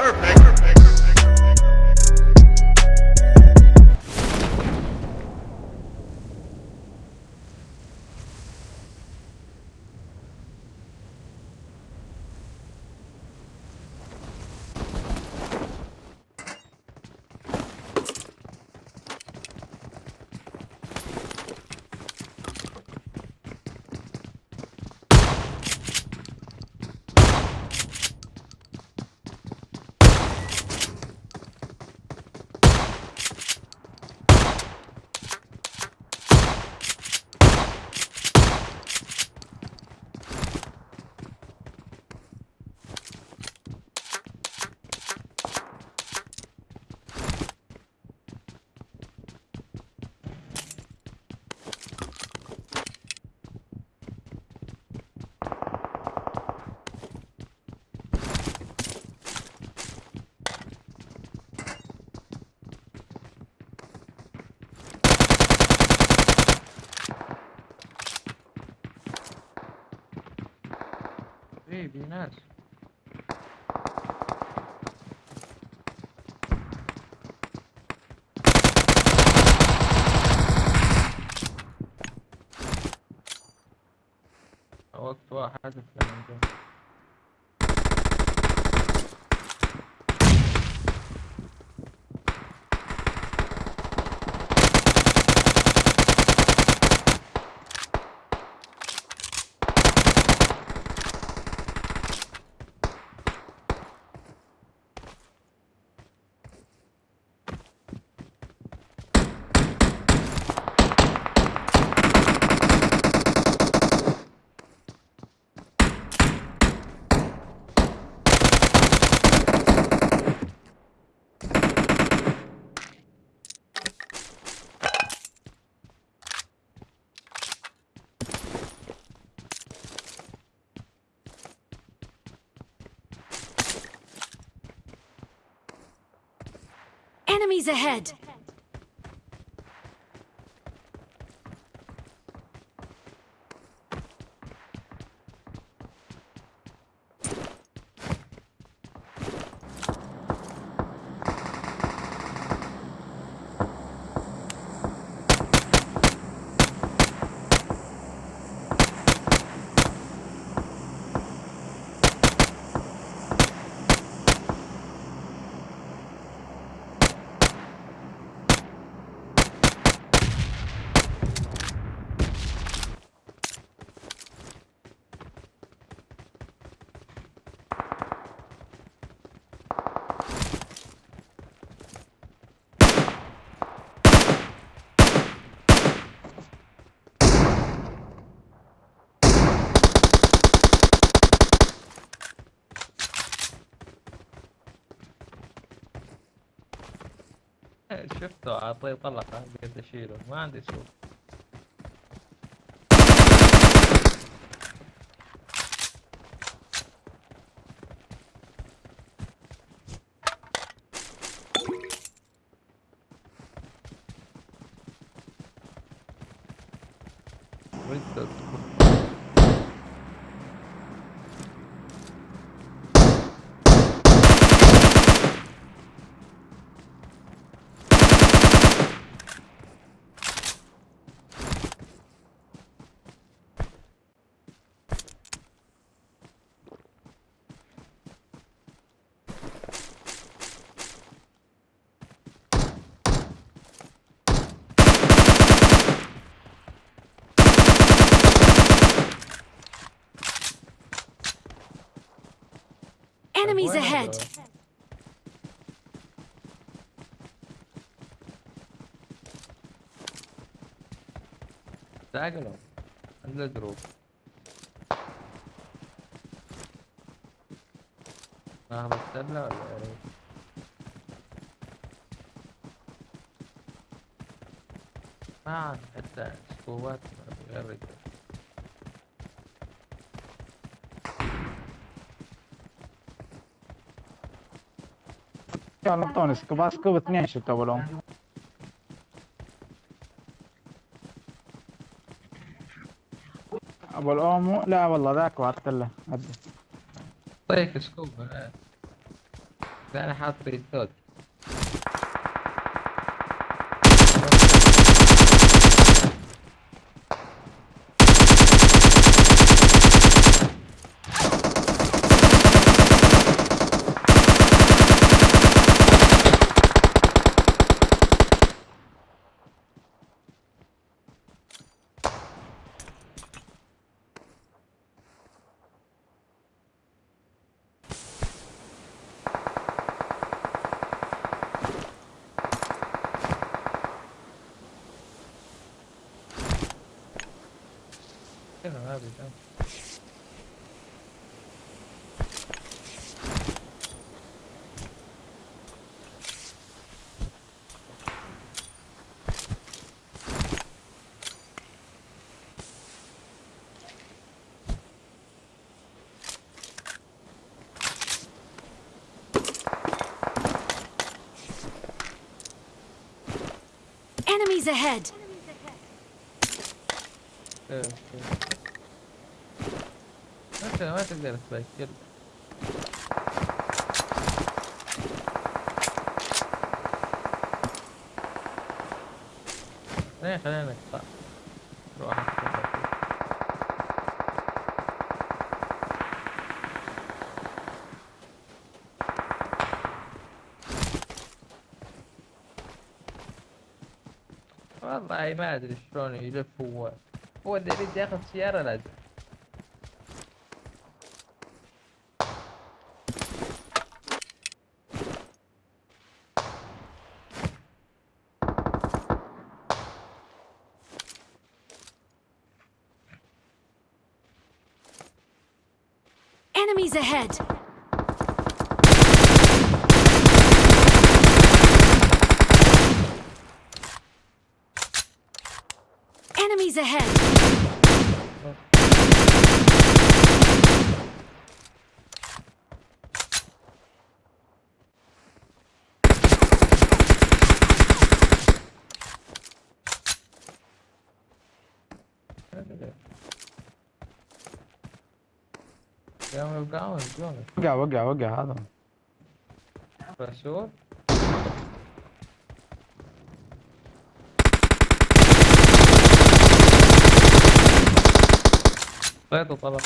Perfect. في ناس وقت واحد. Enemies ahead! شفته عطيه طلقه قلت أشيله ما عندي سوق تدخل. Enemies وين ahead! هذول؟ تعالوا عند الجروب ناخذ السلة ولا إيه؟ ما عاد حتى سكوبات غير رجل يلا اعطوني سكوب سكوب اثنين شفت اولهم ابو الاومو لا والله ذاك وعدت له. طيك سكوب. لا أنا حاط بريستوت Şöyle harbiden. Enemies ahead! Eh, okay. انت ما تقدر تسجل خلينا خلينا نقطع. روح. والله ما أدري شلون يلف هو. هو اللي يريد ياخذ سيارة لازم. Enemies ahead! Enemies ahead! Oh. يوقعون شلون وقع وقع وقع هذا. رسول طلعت طلع.